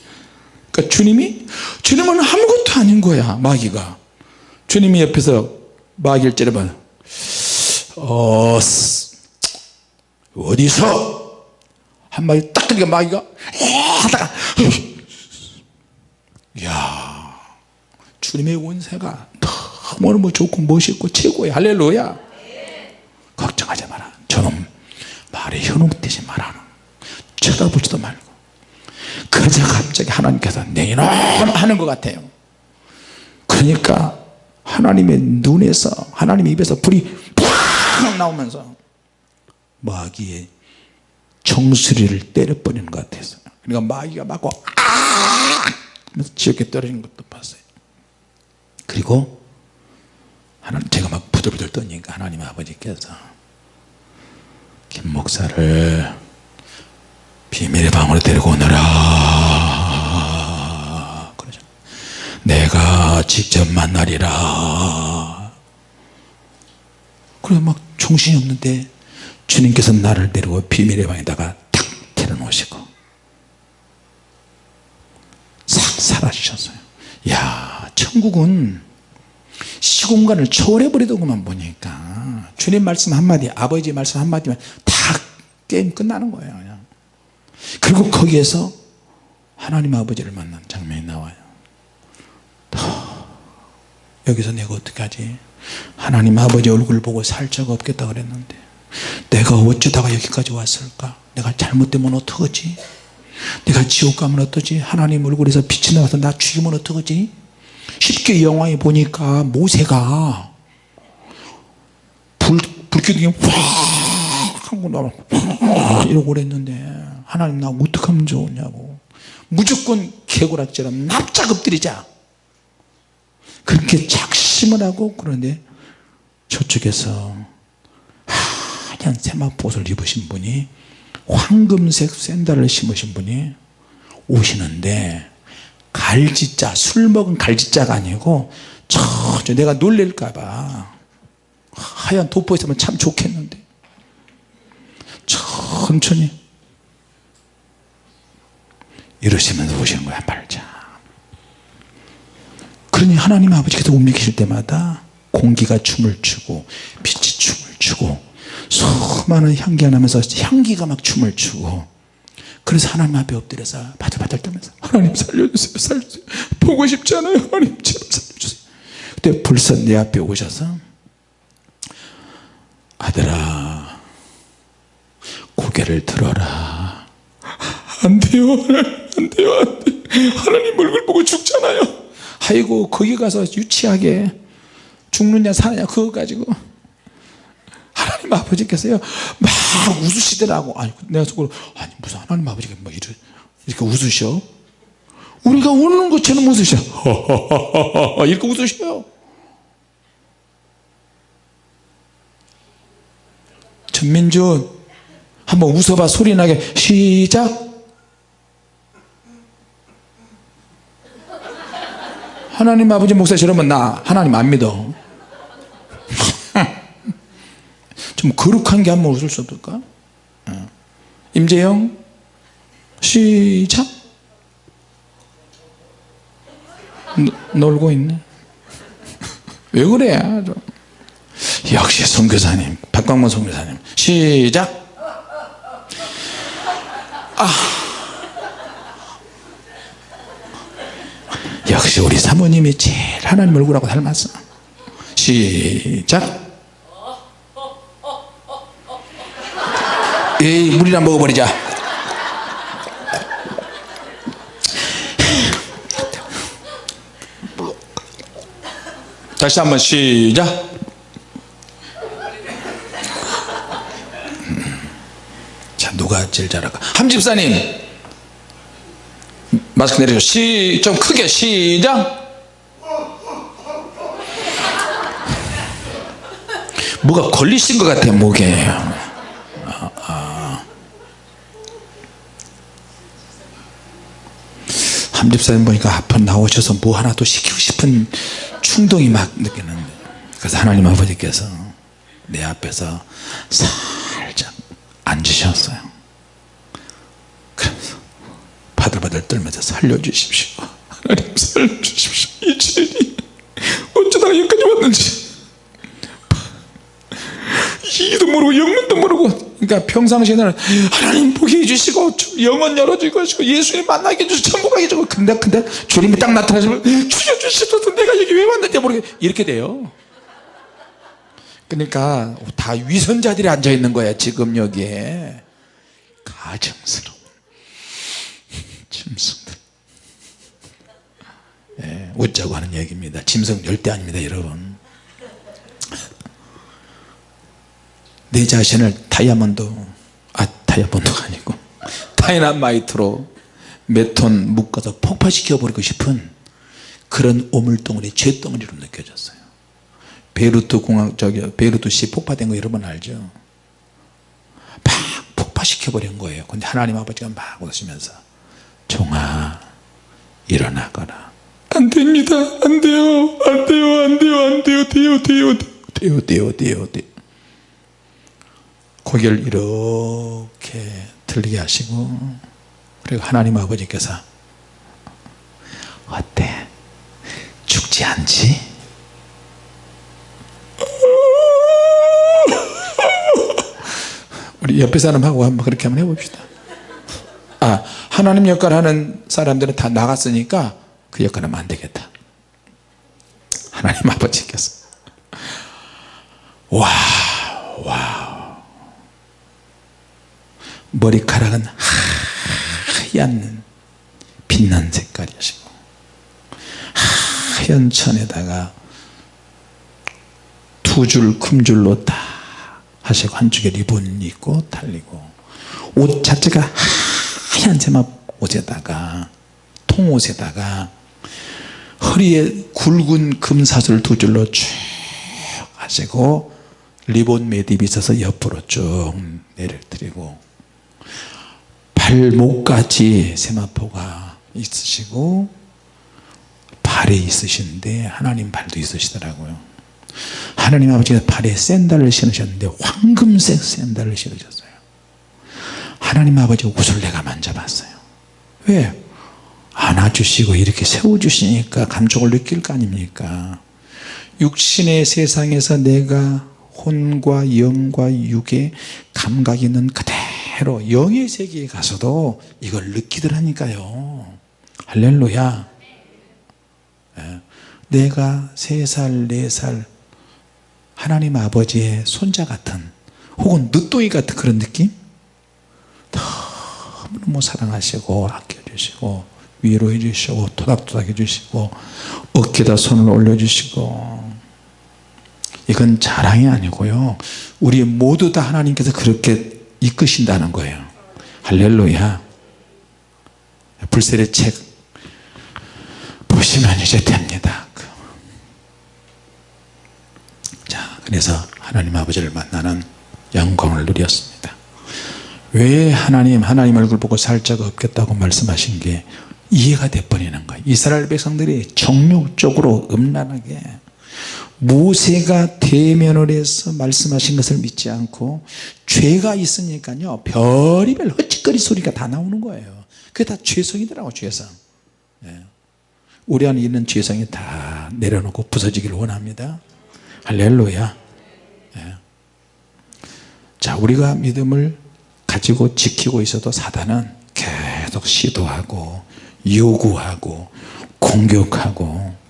그러니까 주님이 주님은 아무것도 아닌 거야 마귀가. 주님이 옆에서 마귀를 찌르면 어, 쓰- 어디서 한마디 딱 그러니까 마귀가 에 하다가 야 주님의 원세가 너무너무 좋고 멋있고 최고의 할렐루야. 걱정하지 마라. 저놈 말에 현혹되지 마라. 쳐다보지도 말고. 그러자 갑자기 하나님께서 내 이놈 하는 것 같아요. 그러니까 하나님의 눈에서 하나님의 입에서 불이 팍 나오면서 마귀의 정수리를 때려버리는 것 같았어요 그러니까 마귀가 맞고 아! 하면서 지옥에 떨어진 것도 봤어요. 그리고 하나님 제가 막 부들부들 떠니까 하나님 아버지께서 김 목사를 비밀의 방으로 데리고 오너라. 내가 직접 만나리라. 그래 막 정신이 없는데 주님께서 나를 데리고 비밀의 방에다가 탁 데려놓으시고 싹 사라지셨어요. 야 천국은 시공간을 초월해버리더구만 보니까. 주님 말씀 한마디 아버지 말씀 한마디면 다 게임 끝나는 거예요 그냥. 그리고 거기에서 하나님 아버지를 만난 장면이 나와요. 더 여기서 내가 어떻게 하지? 하나님 아버지 얼굴 보고 살 자가 없겠다 그랬는데 내가 어쩌다가 여기까지 왔을까? 내가 잘못되면 어떡하지? 내가 지옥 가면 어떠지? 하나님 얼굴에서 빛이 나와서 나 죽이면 어떡하지? 쉽게 영화에 보니까 모세가 불, 불기둥이 확 하고 확 이러고 그랬는데 하나님 나 어떡하면 좋으냐고. 무조건 개구락처럼 납작 엎드리자. 그렇게 작심을 하고 그런데 저쪽에서 하얀 세마포옷을 입으신 분이 황금색 샌들을 신으신 분이 오시는데 갈지자 술 먹은 갈지자가 아니고 저 내가 놀랄까봐 하얀 도포 있으면 참 좋겠는데. 천천히 이러시면서 오시는 거야 말자. 그러니 하나님 아버지께서 움직이실 때마다 공기가 춤을 추고 빛이 춤을 추고 수많은 향기가 나면서 향기가 막 춤을 추고 그래서 하나님 앞에 엎드려서 바들바들 떨면서 하나님 살려주세요 살려주세요. 보고 싶지 않아요 하나님 제발 살려주세요. 그때 불사 내 앞에 오셔서 아들아 고개를 들어라. 안 돼요 안 돼요 안 돼요. 하나님 얼굴 보고 죽잖아요. 아이고 거기 가서 유치하게 죽느냐 사느냐 그거 가지고 하나님 아버지께서요 막 웃으시더라고. 아니 내가 속으로 아니 무슨 하나님 아버지가 뭐 이렇게, 이렇게 웃으셔? 우리가 우는 것처럼 웃으셔. 이렇게 웃으셔요 전민준 한번 웃어봐. 소리나게. 시작. 하나님 아버지 목사 저러면 나 하나님 안 믿어 좀 거룩한 게 한번 웃을 수 없을까? 어. 임재영 시작. 노, 놀고 있네. 왜 그래 좀. 역시 선교사님 박광문 선교사님. 시작. 아. 역시 우리 사모님이 제일 하나님 얼굴하고 닮았어. 시작 에이 물이나 먹어버리자. 다시 한번 시작. 자 누가 제일 잘할까? 함집사님. 마스크 내리죠 시, 좀 크게 시작. 뭐가 걸리신 것 같아요 목에 아, 아. 함 집사님 보니까 앞으로 나오셔서 뭐 하나 또 시키고 싶은 충동이 막 느끼는데 그래서 하나님 아버지께서 내 앞에서 살짝 앉으셨어요. 그래서 바들바들 떨면서 살려주십시오. 하나님 살려주십시오. 이 죄인이 어쩌다가 여기까지 왔는지 이도 모르고 영문도 모르고. 그러니까 평상시에는 하나님 보게 해주시고 영원 열어주시고 예수님 만나게 해주시고 천국 가게 해주고 근데 근데 주님이 딱 나타나시면 죽여주시소서 내가 여기 왜 왔는지 모르겠 이렇게 돼요. 그러니까 다 위선자들이 앉아있는 거야 지금 여기에. 가증스러운 짐승들. 예, 웃자고 하는 얘기입니다. 짐승 절대 아닙니다 여러분 내 자신을 다이아몬드 아 다이아몬드가 아니고 다이나마이트로 몇 톤 묶어서 폭파시켜 버리고 싶은 그런 오물덩어리 죄덩어리로 느껴졌어요 베이루트 공항 저기 베이루트 시 폭파된 거 여러분 알죠 막 폭파시켜 버린 거예요 근데 하나님 아버지가 막 웃으면서 종아 일어나거라 안 됩니다 안 돼요 안 돼요 안 돼요 안 돼요 돼요 돼요 돼요 돼요 돼요 돼요 고개를 이렇게 들리게 하시고 그리고 하나님 아버지께서 어때? 죽지 않지? 우리 옆에 사람하고 한번 그렇게 한번 해봅시다. 아 하나님 역할 하는 사람들은 다 나갔으니까 그 역할 하면 안 되겠다. 하나님 아버지께서. wow wow 머리카락은 하얀 빛난 색깔이시고 하얀 천에다가 두 줄 금줄로 다 하시고 한쪽에 리본이 있고 달리고 옷 자체가 하얀 세마 옷에다가 통옷에다가 허리에 굵은 금사슬 두 줄로 쭉 하시고 리본 매듭이 있어서 옆으로 쭉 내려드리고 발목까지 세마포가 있으시고 발에 있으신데 하나님 발도 있으시더라고요. 하나님 아버지가 발에 샌달을 신으셨는데 황금색 샌달을 신으셨어요. 하나님 아버지 옷을 내가 만져봤어요. 왜? 안아주시고 이렇게 세워주시니까 감촉을 느낄 거 아닙니까? 육신의 세상에서 내가 혼과 영과 육의 감각이 있는 그대로 영의 세계에 가서도 이걸 느끼더라니까요. 할렐루야. 예. 내가 세살네살 하나님 아버지의 손자 같은 혹은 늦둥이 같은 그런 느낌? 너무너무 사랑하시고 아껴주시고 위로해 주시고 토닥토닥 해주시고 어깨에다 손을 올려주시고. 이건 자랑이 아니고요. 우리 모두 다 하나님께서 그렇게 이끄신다는 거예요. 할렐루야. 불세례 책 보시면 이제 됩니다. 자 그래서 하나님 아버지를 만나는 영광을 누렸습니다. 왜 하나님 하나님 얼굴 보고 살 자가 없겠다고 말씀하신 게 이해가 돼버리는 거예요. 이스라엘 백성들이 정욕적으로 음란하게 모세가 대면을 해서 말씀하신 것을 믿지 않고 죄가 있으니까요 별의별 헛짓거리 소리가 다 나오는 거예요 그게 다 죄성이더라고 죄성 예. 우리 안에 있는 죄성이 다 내려놓고 부서지기를 원합니다 할렐루야 예. 자 우리가 믿음을 가지고 지키고 있어도 사단은 계속 시도하고 요구하고 공격하고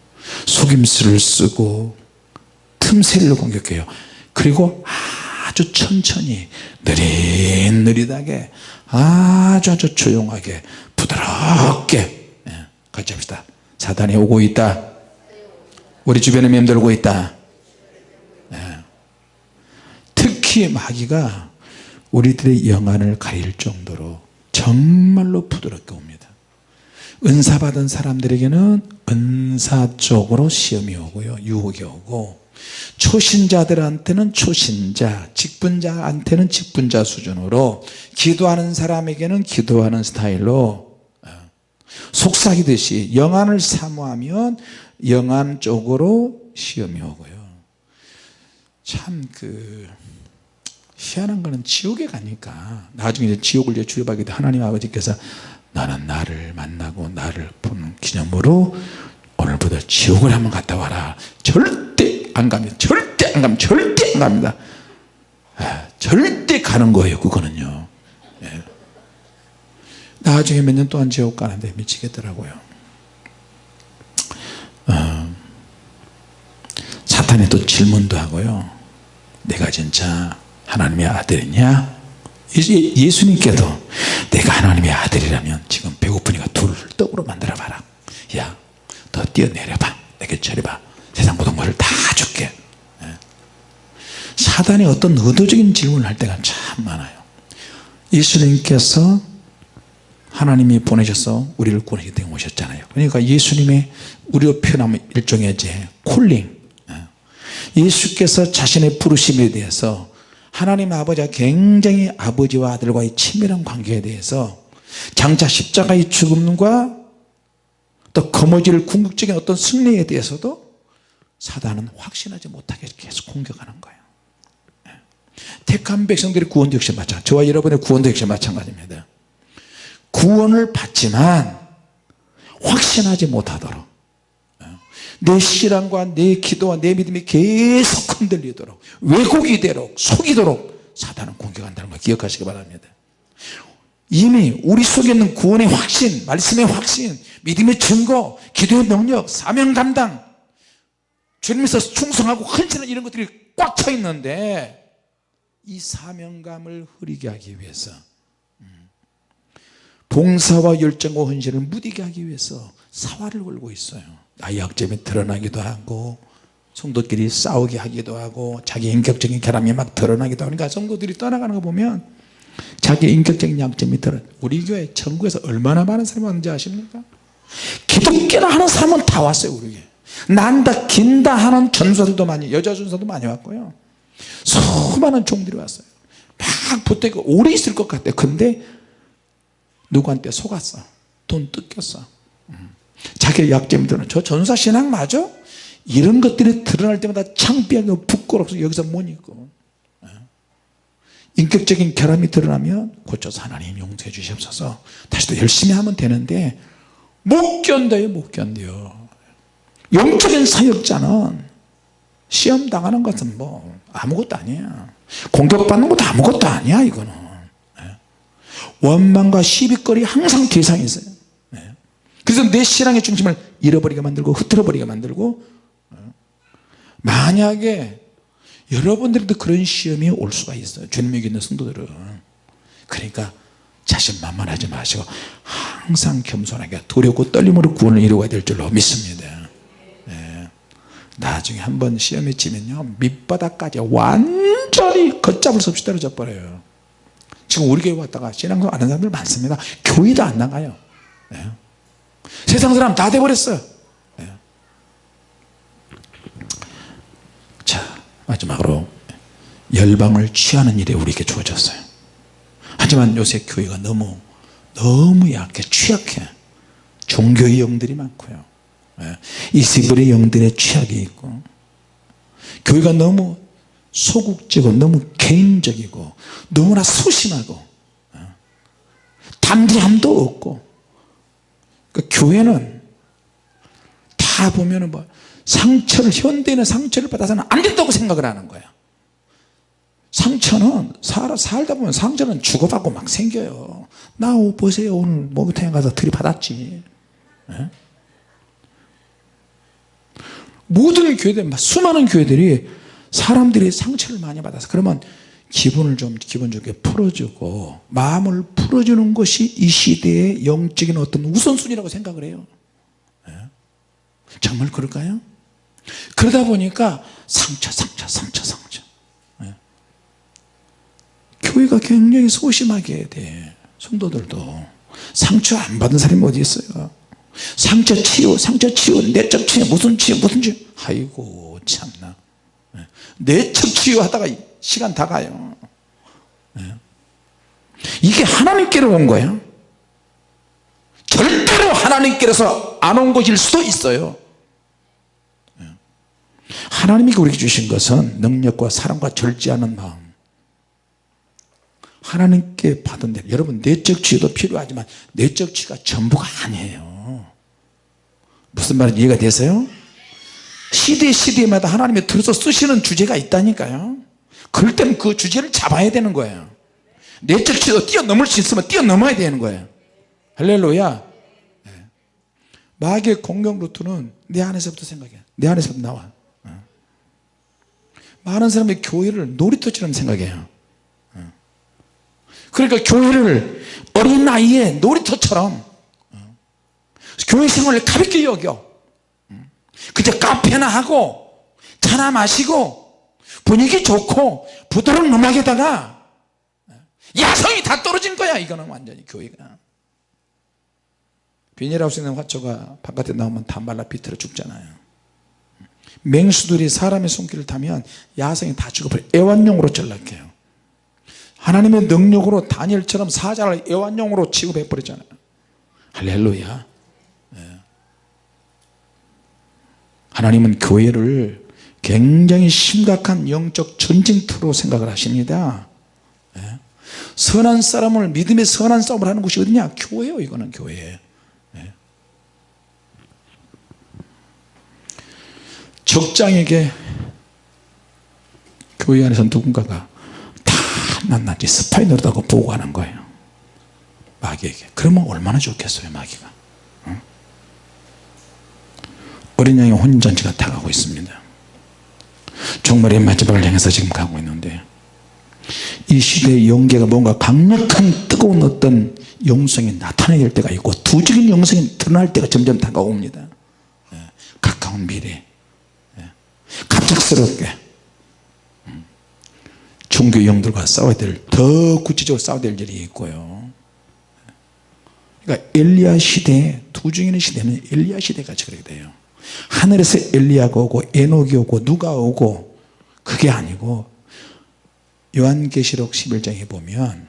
속임수를 쓰고 틈새를 공격해요. 그리고 아주 천천히 느릿느릿하게 아주 아주 조용하게 부드럽게 예, 같이 합시다. 사단이 오고 있다. 우리 주변에 맴돌고 있다. 예. 특히 마귀가 우리들의 영안을 가릴 정도로 정말로 부드럽게 옵니다. 은사 받은 사람들에게는 은사 쪽으로 시험이 오고요. 유혹이 오고. 초신자들한테는 초신자 직분자한테는 직분자 수준으로 기도하는 사람에게는 기도하는 스타일로 어, 속삭이듯이 영안을 사모하면 영안 쪽으로 시험이 오고요. 참 그 희한한 거는 지옥에 가니까 나중에 이제 지옥을 이제 돼 하나님 아버지께서 나는 나를 만나고 나를 보는 기념으로 오늘부터 지옥을 한번 갔다 와라. 절대 안 갑니다. 절대 안 갑니다. 절대 안 갑니다. 아, 절대 가는 거예요 그거는요. 예. 나중에 몇 년 동안 지옥 가는데 미치겠더라고요. 어, 사탄이 또 질문도 하고요. 내가 진짜 하나님의 아들이냐 예수님께도 내가 하나님의 아들이라면 지금 배고프니까 둘을 떡으로 만들어 봐라. 야 더 뛰어내려봐. 내게 처리봐. 세상 모든 것을 다 줄게. 예. 사단이 어떤 의도적인 질문을 할 때가 참 많아요. 예수님께서 하나님이 보내셔서 우리를 구원하기 때문에 오셨잖아요. 그러니까 예수님의 우리로 표현하면 일종의 이제 콜링. 예. 예수께서 자신의 부르심에 대해서 하나님 아버지가 굉장히 아버지와 아들과의 친밀한 관계에 대해서 장차 십자가의 죽음과 또 거머쥐를 궁극적인 어떤 승리에 대해서도 사단은 확신하지 못하게 계속 공격하는 거예요 예. 택한 백성들의 구원도 역시 마찬가지 저와 여러분의 구원도 역시 마찬가지입니다 구원을 받지만 확신하지 못하도록 예. 내 신앙과 내 기도와 내 믿음이 계속 흔들리도록 왜곡이 되도록 속이도록 사단은 공격한다는 걸 기억하시기 바랍니다. 이미 우리 속에 있는 구원의 확신 말씀의 확신 믿음의 증거 기도의 능력 사명 감당 주님에서 충성하고 헌신한 이런 것들이 꽉 차 있는데 이 사명감을 흐리게 하기 위해서 음, 봉사와 열정과 헌신을 무디게 하기 위해서 사활을 걸고 있어요 나의 약점이 드러나기도 하고 성도끼리 싸우게 하기도 하고 자기 인격적인 결함이 막 드러나기도 하니까 성도들이 떠나가는 거 보면 자기 인격적인 약점이 드러 우리 교회 전국에서 얼마나 많은 사람이 왔는지 아십니까? 기독교나 하는 사람은 다 왔어요 우리 난다 긴다 하는 전사들도 많이 여자 전사도 많이 왔고요. 수많은 종들이 왔어요. 막 붙어있고 오래 있을 것 같아요 근데 누구한테 속았어? 돈 뜯겼어. 음. 자기 약점이 드러나 저 전사 신앙 맞아? 이런 것들이 드러날 때마다 창피하고 부끄럽서 여기서 못 있고 예. 인격적인 결함이 드러나면 고쳐서 하나님 용서해 주시옵소서 다시 또 열심히 하면 되는데 못 견뎌요 못 견뎌요 영적인 사역자는 시험 당하는 것은 뭐 아무것도 아니야 공격받는 것도 아무것도 아니야 이거는 예. 원망과 시비거리 항상 대상이 있어요 예. 그래서 내 신앙의 중심을 잃어버리게 만들고 흐트러버리게 만들고 예. 만약에 여러분들도 그런 시험이 올 수가 있어요 주님 믿는 성도들은 그러니까 자신만만하지 마시고 항상 겸손하게 두렵고 떨림으로 구원을 이루어야 될 줄로 믿습니다 네. 나중에 한번 시험에 치면요 밑바닥까지 완전히 걷잡을 수 없이 떨어져 버려요 지금 우리 교회 왔다가 신앙도 아는 사람들 많습니다 교회도 안 나가요 네. 세상 사람 다 돼버렸어요 네. 자 마지막으로 열방을 취하는 일에 우리에게 주어졌어요 하지만 요새 교회가 너무 너무 약해 취약해 종교의 영들이 많고요 예. 이세벨의 영들의 취약이 있고 교회가 너무 소극적이고 너무 개인적이고 너무나 소심하고 어. 담대함도 없고 그러니까 교회는 다 보면은 뭐 상처를 현대인은 상처를 받아서는 안 된다고 생각을 하는 거야. 상처는 살, 살다 보면 상처는 주고받고 막 생겨요. 나 보세요. 오늘 목욕탕에 가서 들이받았지. 예? 모든 교회들 수많은 교회들이 사람들이 상처를 많이 받아서 그러면 기분을 좀 기본적으로 풀어주고 마음을 풀어주는 것이 이 시대의 영적인 어떤 우선순위라고 생각을 해요 예? 정말 그럴까요? 그러다 보니까 상처 상처 상처 상처 예? 교회가 굉장히 소심하게 돼 성도들도 상처 안 받은 사람이 어디 있어요 상처 치유 상처 치유 내적 치유 무슨 치유 무슨 치유 아이고 참나 예? 내적 치유하다가 시간 다 가요. 예? 이게 하나님께로 온 거예요. 절대로 하나님께로서 안 온 것일 수도 있어요. 예? 하나님이 우리에게 주신 것은 능력과 사랑과 절제하는 마음. 하나님께 받은 대로. 여러분 내적 치유도 필요하지만 내적 치유가 전부가 아니에요. 무슨 말인지 이해가 되세요? 시대 시대마다 하나님이 들어서 쓰시는 주제가 있다니까요 그럴 때는 그 주제를 잡아야 되는 거예요. 내적 치유도 뛰어넘을 수 있으면 뛰어넘어야 되는 거예요. 할렐루야. 네. 마귀의 공격 루트는 내 안에서부터 생각해 내 안에서부터 나와. 어. 많은 사람이 교회를 놀이터처럼 생각해요. 그러니까 교회를 어린 나이에 놀이터처럼 어, 교회 생활을 가볍게 여겨. 그저 카페나 하고 차나 마시고 분위기 좋고 부드러운 음악에다가 야성이 다 떨어진 거야. 이거는 완전히 교회가. 비닐하우스에 있는 화초가 바깥에 나오면 다 말라 비틀어 죽잖아요. 맹수들이 사람의 손길을 타면 야성이 다 죽어버려. 애완용으로 전락해요. 하나님의 능력으로 다니엘처럼 사자를 애완용으로 취급해 버리잖아요. 할렐루야. 예. 하나님은 교회를 굉장히 심각한 영적 전쟁터로 생각을 하십니다. 예. 선한 사람을 믿음의 선한 싸움을 하는 곳이 어디냐? 교회요 이거는 교회. 예. 적장에게 교회 안에서 누군가가 낱낱이 스파이 노릇하고 보고하는 거예요. 마귀에게. 그러면 얼마나 좋겠어요 마귀가? 응? 어린 양의 혼전지가 다가고 있습니다 종말의 마지막을 향해서 지금 가고 있는데 이 시대의 영계가 뭔가 강력한 뜨거운 어떤 영성이 나타나게 될 때가 있고 두적인 영성이 드러날 때가 점점 다가옵니다. 예, 가까운 미래. 예, 갑작스럽게. 종교 영들과 싸워야 될 더 구체적으로 싸워야 될 일이 있고요. 그러니까 엘리야 시대 두 중에 있는 시대는 엘리야 시대같이 그렇게 돼요 하늘에서 엘리야가 오고 에녹이 오고 누가 오고 그게 아니고 요한계시록 11장에 보면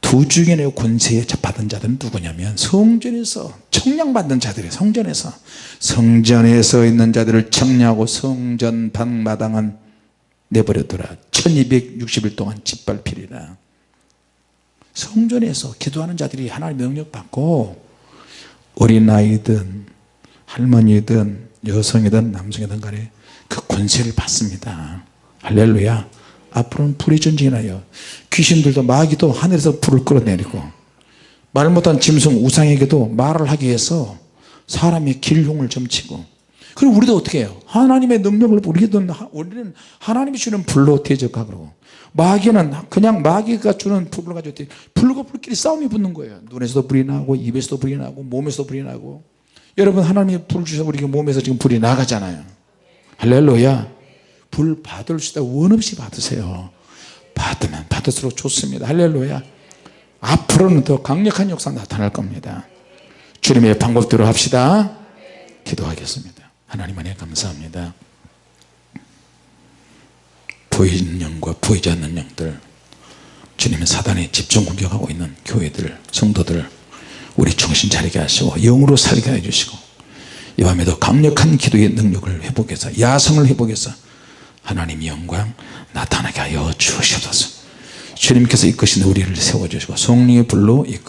두 중의 권세에 받은 자들은 누구냐면 성전에서 청량받는 자들이 성전에서. 성전에서 있는 자들을 청량하고 성전 방마당은 내버려둬라. 1260일 동안 짓밟히리라. 성전에서 기도하는 자들이 하나님 명령 받고 어린아이든 할머니든 여성이든 남성이든 간에 그 권세를 받습니다. 할렐루야. 앞으로는 전쟁이 나요 귀신들도 마귀도 하늘에서 불을 끌어내리고 말 못한 짐승 우상에게도 말을 하기 위해서 사람의 길흉을 점치고 그럼 우리도 어떻게 해요? 하나님의 능력을 우리는 우리는 하나님이 주는 불로 대적하고 마귀는 그냥 마귀가 주는 불을 가지고 불과 불끼리 싸움이 붙는 거예요. 눈에서도 불이 나고 입에서도 불이 나고 몸에서도 불이 나고 여러분 하나님이 불 주셔서 우리 몸에서 지금 불이 나가잖아요. 할렐루야. 불 받을 수 있다. 원 없이 받으세요. 받으면 받을수록 좋습니다. 할렐루야. 앞으로는 더 강력한 역사 나타날 겁니다. 주님의 방법대로 합시다. 기도하겠습니다. 하나님 안에 감사합니다. 보이는 영과 보이지 않는 영들 주님의 사단이 집중 공격하고 있는 교회들 성도들 우리 정신 차리게 하시고 영으로 살게 해주시고 이 밤에도 강력한 기도의 능력을 회복해서 야성을 회복해서 하나님 영광 나타나게 하여 주시옵소서. 주님께서 이끄신 우리를 세워주시고 성령의 불로 이끌어